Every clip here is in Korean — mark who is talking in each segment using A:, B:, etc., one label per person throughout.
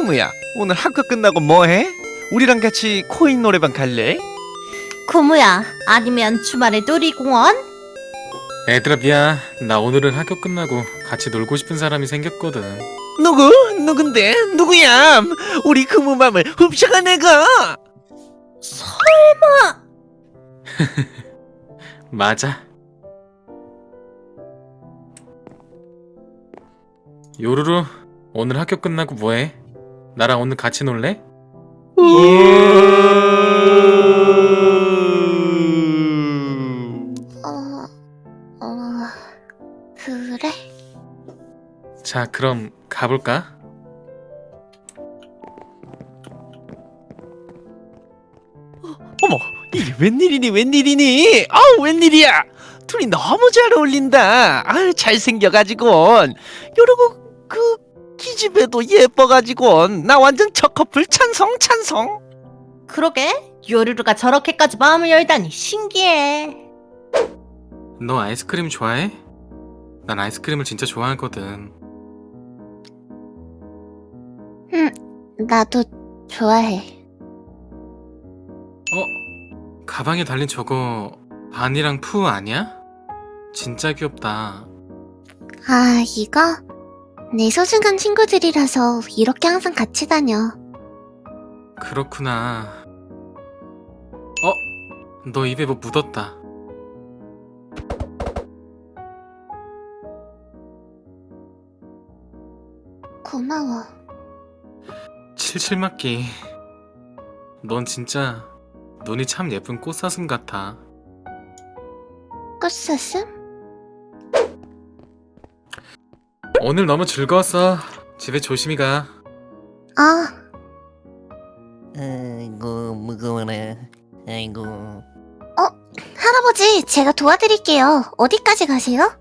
A: 크무야, 오늘 학교 끝나고 뭐해? 우리랑 같이 코인 노래방 갈래?
B: 고무야, 아니면 주말에 놀이공원?
C: 애들아 미안 나 오늘은 학교 끝나고 같이 놀고 싶은 사람이 생겼거든
A: 누구? 누군데? 누구야? 우리 크무 맘을 훔쳐간 애가!
C: 맞아 요루루 오늘 학교 끝나고 뭐해? 나랑 오늘 같이 놀래?
B: 어, 어, 그래?
C: 자 그럼 가볼까?
A: 어머, 이게 웬일이니 웬일이니? 아우 웬일이야? 둘이 너무 잘 어울린다. 아유 잘생겨가지고 요러고 그 기집애도 예뻐가지고 나 완전 첫 커플 찬성 찬성.
B: 그러게, 요루루가 저렇게까지 마음을 열다니 신기해.
C: 너 아이스크림 좋아해? 난 아이스크림을 진짜 좋아하거든
B: 나도 좋아해.
C: 어? 가방에 달린 저거 반이랑 푸 아니야? 진짜 귀엽다
D: 아, 이거? 내 소중한 친구들이라서 이렇게 항상 같이 다녀.
C: 그렇구나 어? 너 입에 뭐 묻었다
D: 고마워.
C: 칠칠맞기 넌 진짜 눈이 참 예쁜 꽃사슴 같아
D: 꽃사슴?
C: 오늘 너무 즐거웠어 집에 조심히 가
D: 아,
E: 아이고 무거워라 아이고
D: 할아버지, 제가 도와드릴게요. 어디까지 가세요?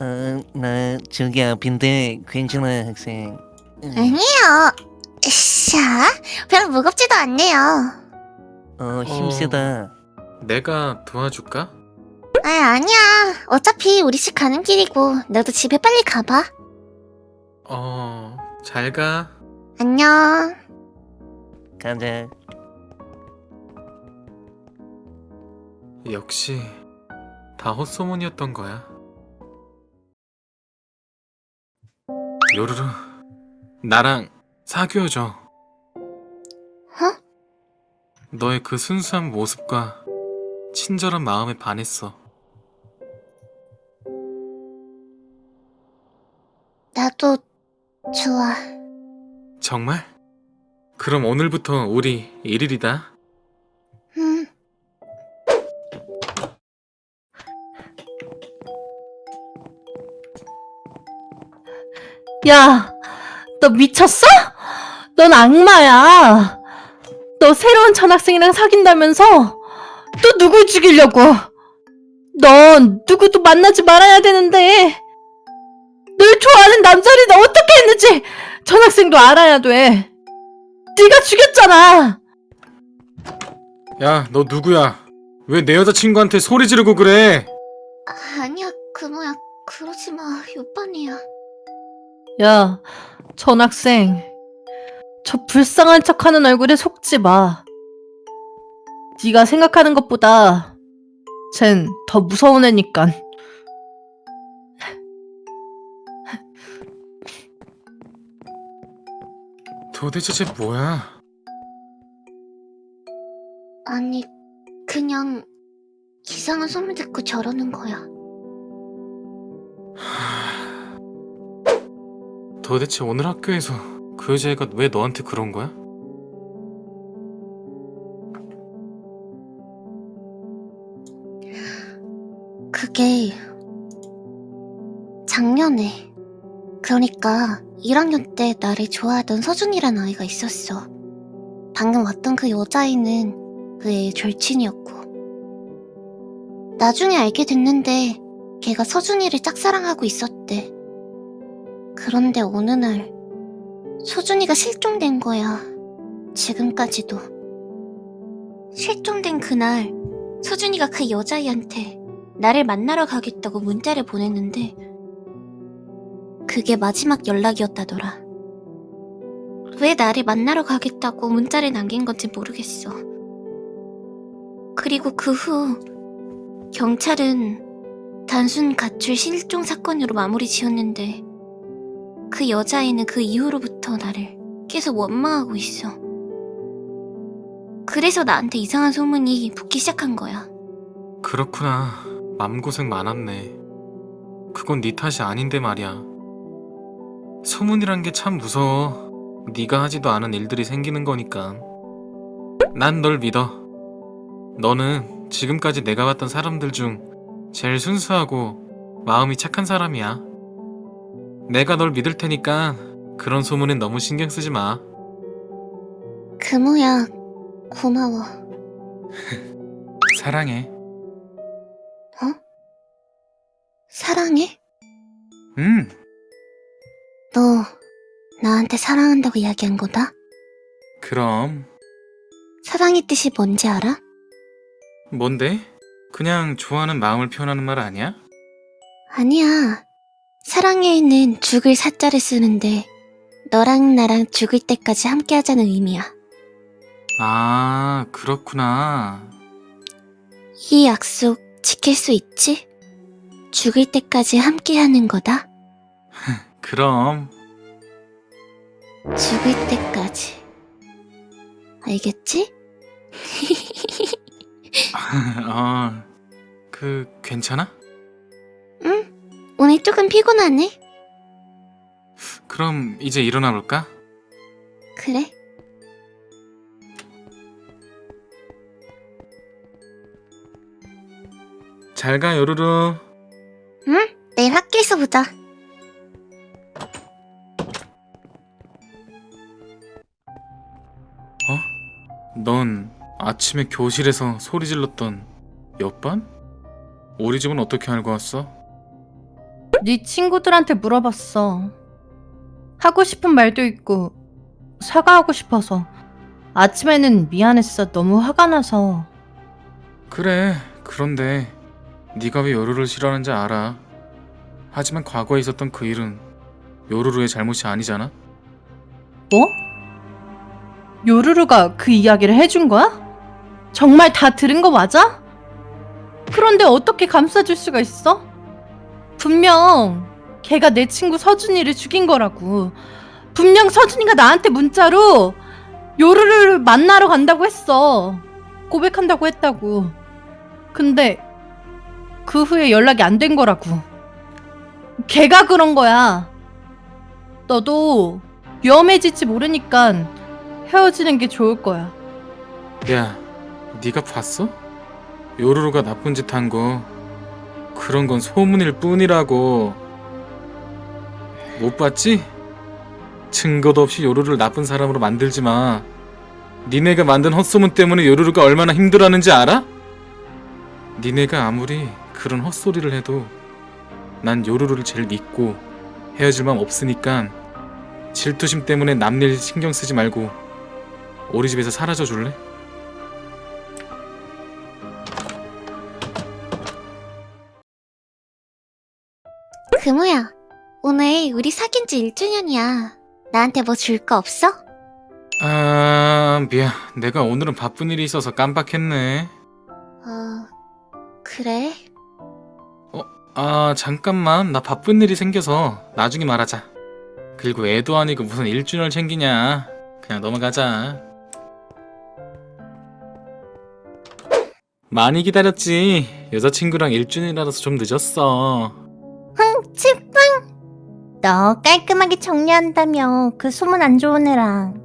E: 어나 저기 앞인데 괜찮아 학생 응.
D: 아니에요. 샤, 별로 무겁지도 않네요.
E: 어 힘세다
C: 내가 도와줄까?
D: 아, 아니야. 어차피 우리 집 가는 길이고, 너도 집에 빨리 가봐.
C: 어... 잘 가
D: 안녕.
E: 가자
C: 역시 다 헛소문이었던 거야. 요루루, 나랑 사귀어줘.
D: 어?
C: 너의 그 순수한 모습과 친절한 마음에 반했어.
D: 나도 좋아.
C: 정말? 그럼 오늘부터 우리 일일이다.
D: 음,
B: 야, 너 미쳤어? 넌 악마야. 너 새로운 전학생이랑 사귄다면서 또 누굴 죽이려고? 넌 누구도 만나지 말아야 되는데 널 좋아하는 남자를 너 어떻게 했는지 전학생도 알아야 돼. 네가 죽였잖아.
C: 야, 너 누구야? 왜 내 여자친구한테 소리 지르고 그래?
D: 아, 아니야, 그모야. 그러지 마. 요반이야.
B: 야, 전학생. 저 불쌍한 척하는 얼굴에 속지 마. 네가 생각하는 것보다 쟨 더 무서운 애니깐.
C: 도대체 쟤 뭐야?
D: 아니, 그냥 이상한 소문 듣고 저러는 거야.
C: 도대체 오늘 학교에서 그 여자애가 왜 너한테 그런 거야?
D: 그게 작년에 그러니까 1학년 때 나를 좋아하던 서준이란 아이가 있었어. 방금 왔던 그 여자애는 그 애의 절친이었고 나중에 알게 됐는데 걔가 서준이를 짝사랑하고 있었대. 그런데 어느 날 서준이가 실종된 거야. 지금까지도. 실종된 그날 서준이가 그 여자애한테 나를 만나러 가겠다고 문자를 보냈는데 그게 마지막 연락이었다더라. 왜 나를 만나러 가겠다고 문자를 남긴 건지 모르겠어. 그리고 그 후 경찰은 단순 가출 실종 사건으로 마무리 지었는데 그 여자애는 그 이후로부터 나를 계속 원망하고 있어. 그래서 나한테 이상한 소문이 붙기 시작한 거야.
C: 그렇구나. 맘고생 많았네. 그건 네 탓이 아닌데 말이야. 소문이란 게 참 무서워. 네가 하지도 않은 일들이 생기는 거니까. 난 널 믿어. 너는 지금까지 내가 봤던 사람들 중 제일 순수하고 마음이 착한 사람이야. 내가 널 믿을 테니까 그런 소문엔 너무 신경 쓰지 마.
D: 금우야, 고마워.
C: 사랑해.
D: 사랑해?
C: 응.
D: 너 나한테 사랑한다고 이야기한 거다?
C: 그럼
D: 사랑의 뜻이 뭔지 알아?
C: 뭔데? 그냥 좋아하는 마음을 표현하는 말 아니야?
D: 아니야. 사랑해에는 죽을 사자를 쓰는데 너랑 나랑 죽을 때까지 함께 하자는 의미야.
C: 아, 그렇구나.
D: 이 약속 지킬 수 있지? 죽을 때까지 함께 하는 거다.
C: 그럼
D: 죽을 때까지. 알겠지?
C: 어, 그 괜찮아?
D: 응. 오늘 조금 피곤하네.
C: 그럼 이제 일어나 볼까?
D: 그래.
C: 잘 가, 요루루.
D: 응? 내일 학교에서 보자.
C: 넌 아침에 교실에서 소리 질렀던 옆반? 우리 집은 어떻게 알고 왔어?
B: 네 친구들한테 물어봤어. 하고 싶은 말도 있고 사과하고 싶어서 아침에는 미안했어. 너무 화가 나서.
C: 그래, 그런데 네가 왜 요루루를 싫어하는지 알아. 하지만 과거에 있었던 그 일은 요루루의 잘못이 아니잖아?
B: 뭐? 요루루가 그 이야기를 해준 거야? 정말 다 들은 거 맞아? 그런데 어떻게 감싸줄 수가 있어? 분명 걔가 내 친구 서준이를 죽인 거라고. 분명 서준이가 나한테 문자로 요루루를 만나러 간다고 했어. 고백한다고 했다고. 근데 그 후에 연락이 안 된 거라고. 걔가 그런 거야. 너도 위험해질지 모르니까 헤어지는 게 좋을 거야.
C: 야, 네가 봤어? 요루루가 나쁜 짓 한 거 그런 건 소문일 뿐이라고 못 봤지? 증거도 없이 요루루를 나쁜 사람으로 만들지 마. 니네가 만든 헛소문 때문에 요루루가 얼마나 힘들어하는지 알아? 니네가 아무리 그런 헛소리를 해도 난 요루루를 제일 믿고 헤어질 마음 없으니까 질투심 때문에 남일 신경 쓰지 말고 우리 집에서 사라져 줄래?
D: 금우야, 오늘 우리 사귄 지 1주년이야. 나한테 뭐 줄 거 없어?
C: 아, 미안. 내가 오늘은 바쁜 일이 있어서 깜빡했네.
D: 어, 그래?
C: 아, 잠깐만. 나 바쁜 일이 생겨서 나중에 말하자. 그리고 애도 아니고 무슨 1주년을 챙기냐. 그냥 넘어가자. 많이 기다렸지. 여자친구랑 1주년이라서 좀 늦었어.
D: 칠빵! 너 깔끔하게 정리한다며 그 소문 안 좋은 애랑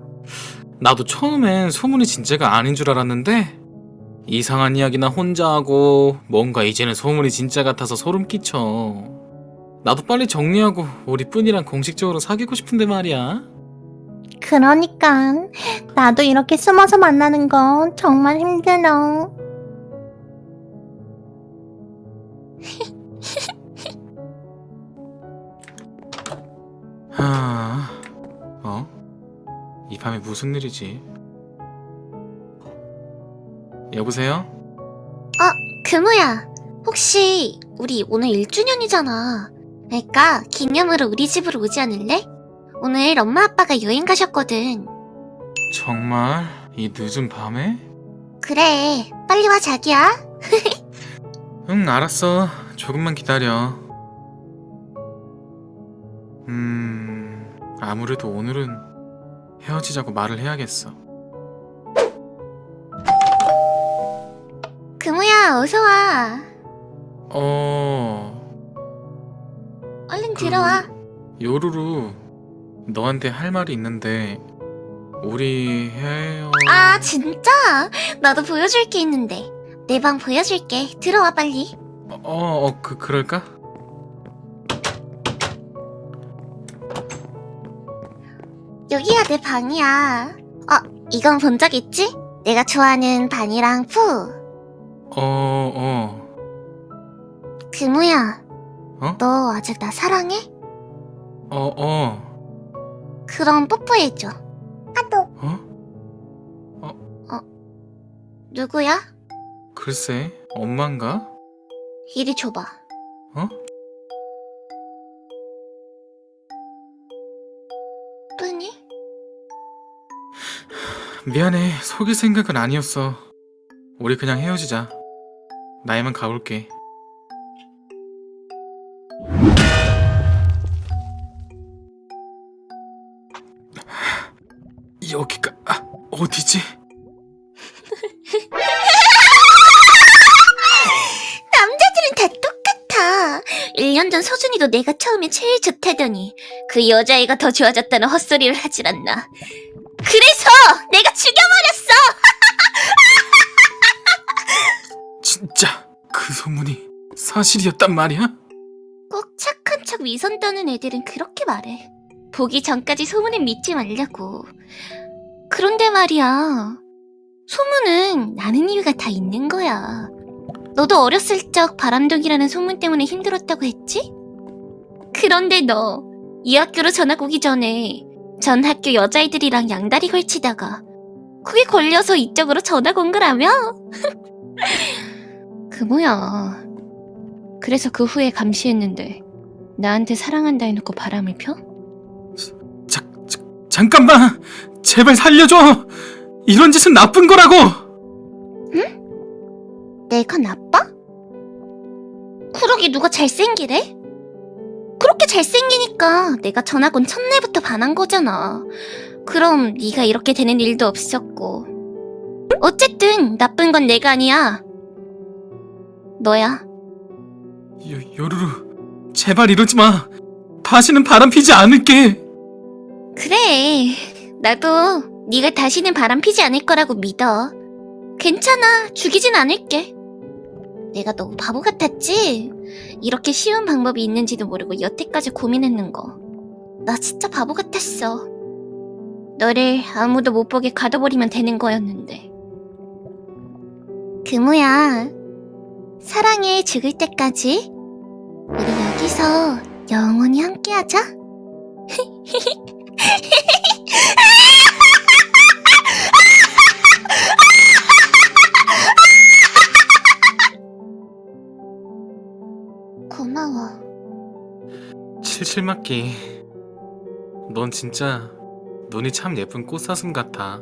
C: 나도 처음엔 소문이 진짜가 아닌 줄 알았는데 이상한 이야기나 혼자 하고 뭔가 이제는 소문이 진짜 같아서 소름 끼쳐. 나도 빨리 정리하고 우리 뿐이랑 공식적으로 사귀고 싶은데 말이야.
D: 그러니까 나도 이렇게 숨어서 만나는 건 정말 힘들어
C: 하... 어? 이 밤에 무슨 일이지? 여보세요?
D: 금우야 혹시 우리 오늘 1주년이잖아 그러니까 기념으로 우리 집으로 오지 않을래? 오늘 엄마 아빠가 여행 가셨거든.
C: 정말 이 늦은 밤에?
D: 그래, 빨리 와 자기야.
C: 응, 알았어. 조금만 기다려. 음, 아무래도 오늘은 헤어지자고 말을 해야겠어.
D: 금우야, 어서 와.
C: 어,
D: 얼른
C: 그-
D: 들어와.
C: 요루루, 너한테 할 말이 있는데, 우리 헤어...
D: 아, 진짜? 나도 보여줄 게 있는데. 내 방 보여줄게. 들어와, 빨리.
C: 어, 어, 그, 그럴까?
D: 여기가 내 방이야. 어, 이건 본 적 있지? 내가 좋아하는 반이랑 푸.
C: 어, 어,
D: 금우야.
C: 어?
D: 너 아직 나 사랑해?
C: 어, 어,
D: 그럼 뽀뽀해줘.
C: 어?
D: 누구야?
C: 글쎄, 엄만가?
D: 이리 줘봐.
C: 어?
D: 뿌니?
C: 미안해, 속일 생각은 아니었어. 우리 그냥 헤어지자. 나 이만 가볼게. 여기가 아, 어디지?
D: 1년 전 서준이도 내가 처음에 제일 좋다더니 그 여자애가 더 좋아졌다는 헛소리를 하질 않나. 그래서 내가 죽여버렸어!
C: 진짜 그 소문이 사실이었단 말이야?
D: 꼭 착한 척 위선 떠는 애들은 그렇게 말해. 보기 전까지 소문에 믿지 말라고. 그런데 말이야. 소문은 나는 이유가 다 있는 거야. 너도 어렸을 적 바람둥이라는 소문 때문에 힘들었다고 했지? 그런데 너, 이 학교로 전학 오기 전에 전 학교 여자애들이랑 양다리 걸치다가 그게 걸려서 이쪽으로 전학 온 거라며? 그 뭐야. 그래서 그 후에 감시했는데 나한테 사랑한다 해놓고 바람을 펴?
C: 자, 자, 잠깐만! 제발 살려줘! 이런 짓은 나쁜 거라고!
D: 내가 나빠? 그러게 누가 잘생기래? 그렇게 잘생기니까 내가 전학 온 첫날부터 반한 거잖아. 그럼 네가 이렇게 되는 일도 없었고. 어쨌든 나쁜 건 내가 아니야. 너야.
C: 요, 요루루, 제발 이러지 마. 다시는 바람 피지 않을게.
D: 그래. 나도 네가 다시는 바람 피지 않을 거라고 믿어. 괜찮아. 죽이진 않을게. 내가 너무 바보 같았지? 이렇게 쉬운 방법이 있는지도 모르고 여태까지 고민했는 거. 나 진짜 바보 같았어. 너를 아무도 못 보게 가둬버리면 되는 거였는데. 금우야. 사랑해 죽을 때까지. 우리 여기서 영원히 함께하자.
C: 칠칠맞기. 넌 진짜 눈이 참 예쁜 꽃사슴 같아.